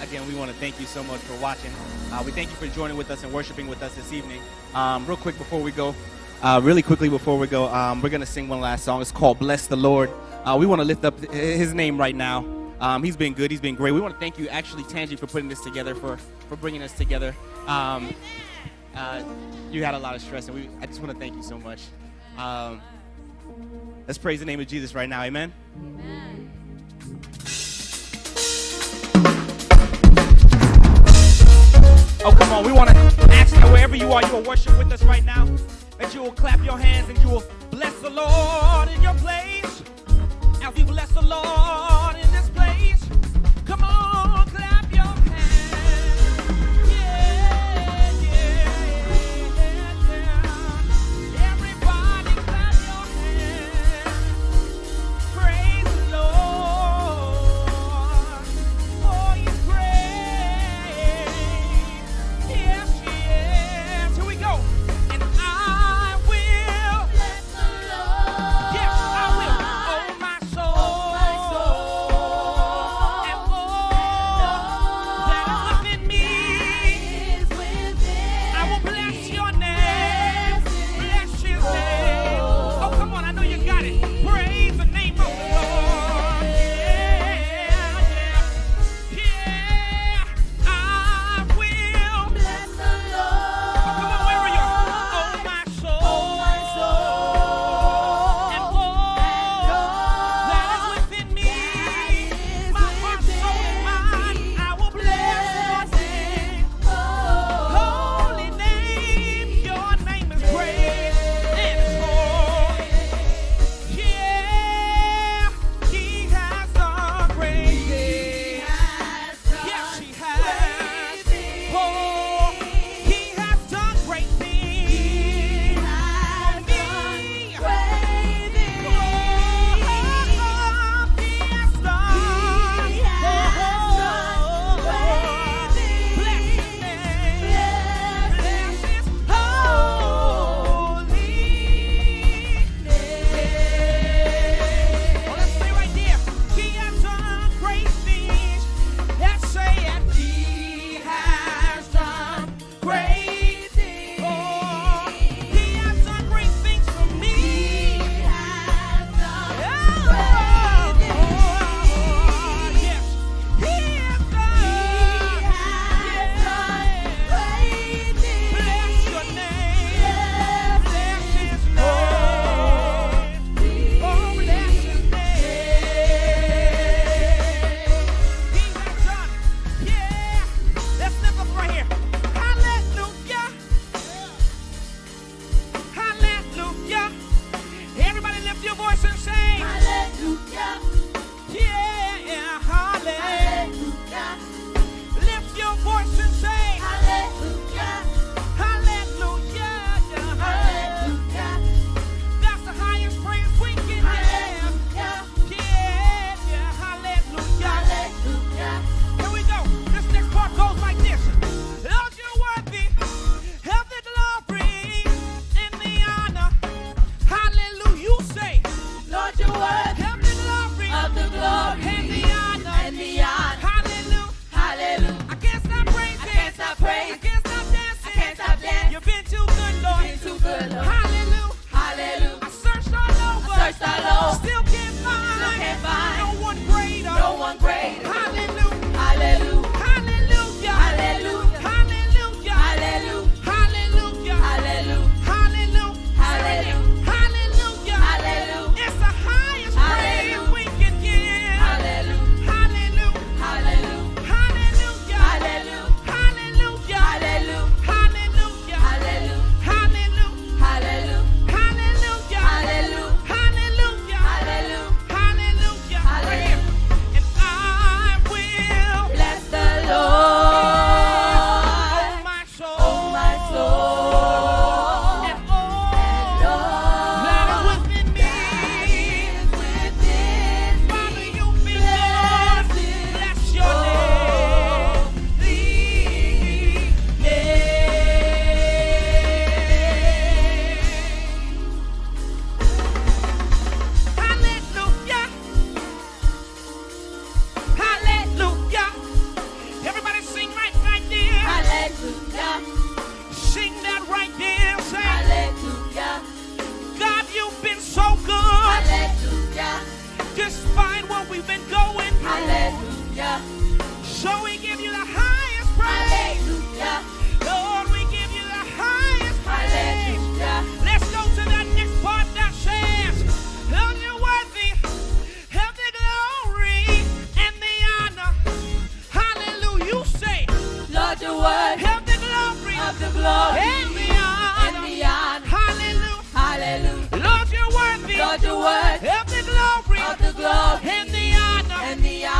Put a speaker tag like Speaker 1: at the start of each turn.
Speaker 1: again, we want to thank you so much for watching. Uh, we thank you for joining with us and worshiping with us this evening. Um, real quick before we go, uh, really quickly before we go, um, we're going to sing one last song. It's called Bless the Lord. Uh, we want to lift up his name right now. Um, he's been good. He's been great. We want to thank you, actually, Tangi, for putting this together, for, for bringing us together. Um, uh, you had a lot of stress, and we, I just want to thank you so much. Um, let's praise the name of Jesus right now. Amen.
Speaker 2: Amen.
Speaker 1: Oh, come on. We want to ask that wherever you are, you will worship with us right now. That you will clap your hands and you will bless the Lord in your place. As we bless the Lord
Speaker 3: what we've been going through.
Speaker 2: Hallelujah.
Speaker 3: So we give you the highest praise.
Speaker 2: Hallelujah.
Speaker 3: Lord, we give you the highest praise.
Speaker 2: Hallelujah.
Speaker 3: Let's go to that next part that says, Lord, you're worthy of the glory and the honor. Hallelujah. You say,
Speaker 2: Lord, the word
Speaker 3: of the glory
Speaker 2: of the glory
Speaker 3: and the honor.
Speaker 2: and the honor.
Speaker 3: Hallelujah.
Speaker 2: Hallelujah.
Speaker 3: Lord, you're worthy
Speaker 2: Lord, the word
Speaker 3: of the
Speaker 2: and the honor.
Speaker 3: And the honor